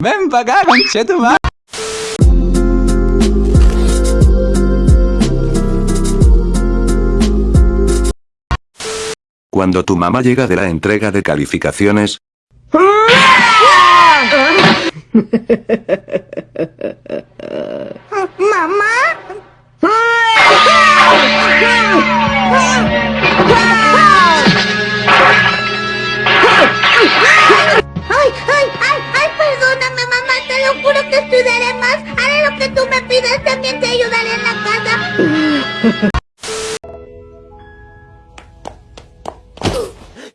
Ven pa' acá. Cuando tu mamá llega de la entrega de calificaciones, ¿Mamá?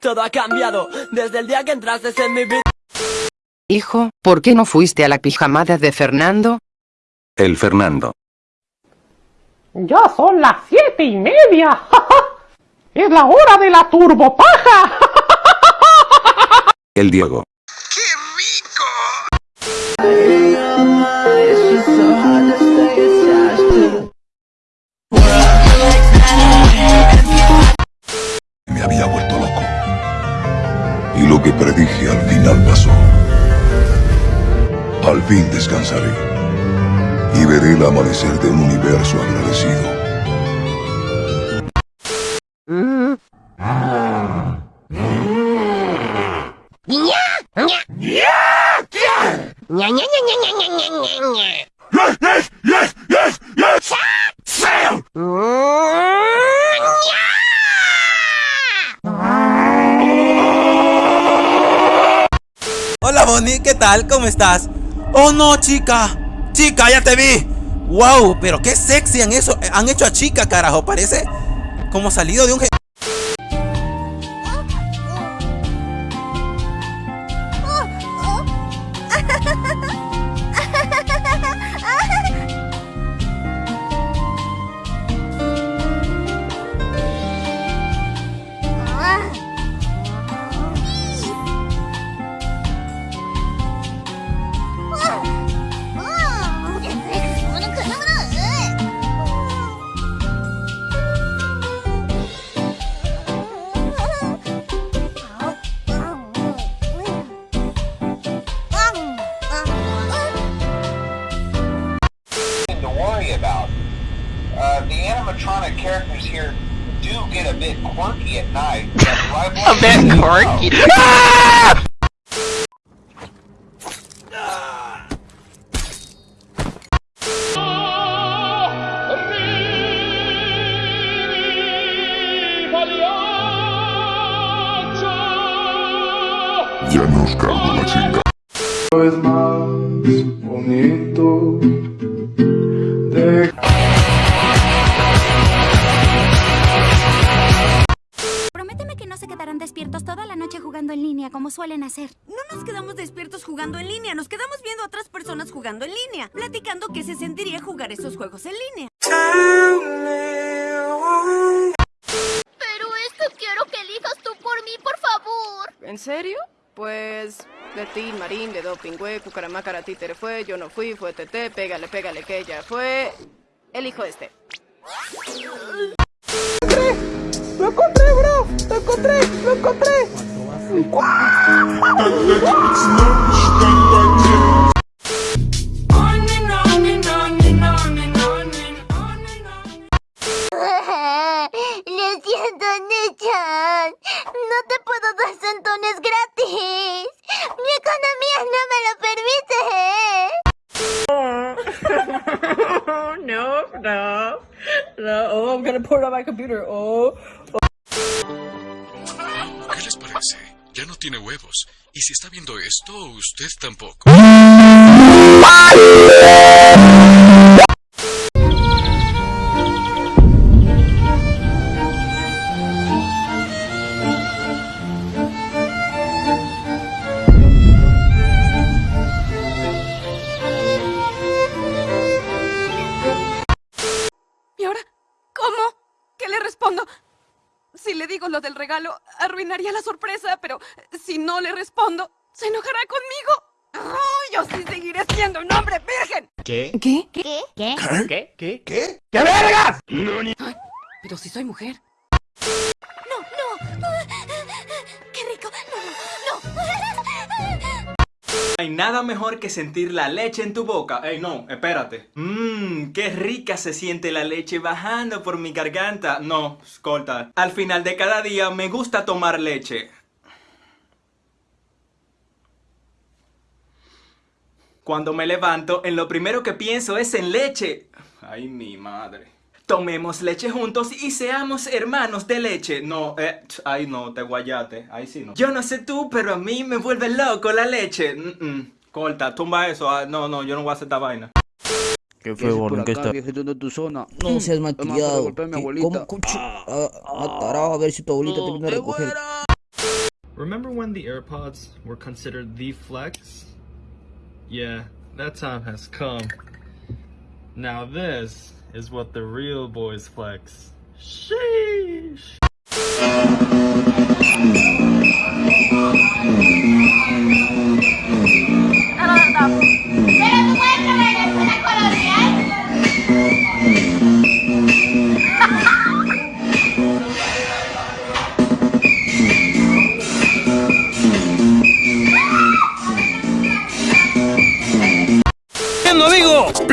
Todo ha cambiado desde el día que entraste en mi vida. Hijo, ¿por qué no fuiste a la pijamada de Fernando? el Fernando, Ya son las siete y media. es la hora de la turbopaja. el Diego, que predije al final pasó. Al fin descansaré. Y veré el amanecer de un universo agradecido. Bonnie, ¿qué tal? ¿Cómo estás? Oh no, chica. Chica, ya te vi. Wow, pero qué sexy han, eso, han hecho a chica, carajo. Parece como salido de un... characters here do get a bit quirky at night. a bit quirky? Ah! Ya nos cargo la chinga. Jugando en línea como suelen hacer. No nos quedamos despiertos jugando en línea, nos quedamos viendo a otras personas jugando en línea, platicando qué se sentiría jugar esos juegos en línea. Pero es que quiero que elijas tú por mí, por favor. ¿En serio? Pues de ti, Marín, de Doping, güey, Cucaramácara, títere fue, yo no fui, fue TT, pégale, pégale, que ella fue. Elijo este. ¡Lo encontré, bro! ¡Lo encontré! ¡Lo encontré! Lo Nechan. No te puedo dar centones gratis. Mi economía no me lo permite. no, no, no. Oh, I'm gonna put it on my computer. Oh. ¿Qué les parece? Ya no tiene huevos. Y si está viendo esto, usted tampoco. ¿Y ahora? ¿Cómo? ¿Qué le respondo? Si le digo lo del regalo, arruinaría la sorpresa, pero si no le respondo, se enojará conmigo. ¡Oh, yo sí seguiré siendo un hombre virgen! ¿Qué? ¿Qué? ¿Qué? ¿Qué? ¿Qué? ¿Qué? ¿Qué? ¡Qué vergas! Ay, pero si soy mujer. No, no. Qué rico. No, no. Ay, nada mejor que sentir la leche en tu boca. Ey, no, espérate. Mmm, qué rica se siente la leche bajando por mi garganta. No, corta. Al final de cada día me gusta tomar leche. Cuando me levanto, en lo primero que pienso es en leche. Ay, mi madre. Tomemos leche juntos y seamos hermanos de leche. No, eh, ay no, te guayate. Ahí sí no. Yo no sé tú, pero a mí me vuelve loco la leche. Mm, mm. Corta, tumba eso. Ah, no, no, yo no voy a hacer esta vaina. ¿Qué fue, por ¿Qué está? viejito de tu zona. No seas Además, para malcriado. golpear a mi ¿Qué- abuelita. ¿Cómo, cucho? Ah, ah, tarao, a ver si tu abuelita te viene a recoger. Remember when the AirPods were considered the flex? Yeah, that time has come. Now this is what the real boys flex. Sheesh.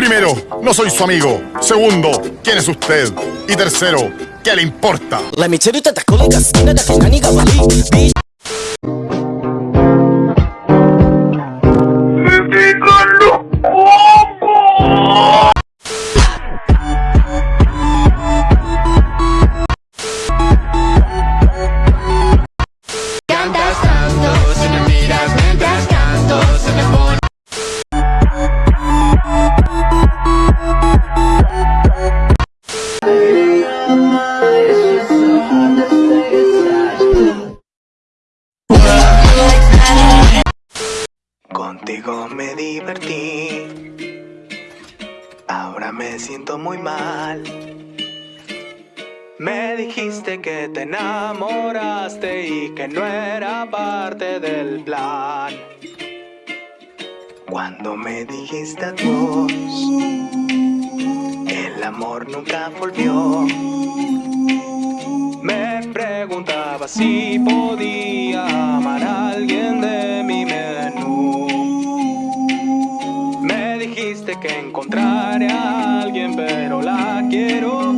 Primero, no soy su amigo. Segundo, ¿quién es usted? Y tercero, ¿qué le importa? Me siento muy mal. Me dijiste que te enamoraste y que no era parte del plan. Cuando me dijiste adiós, el amor nunca volvió. Me preguntaba si podía amar a alguien de que encontraré a alguien, pero la quiero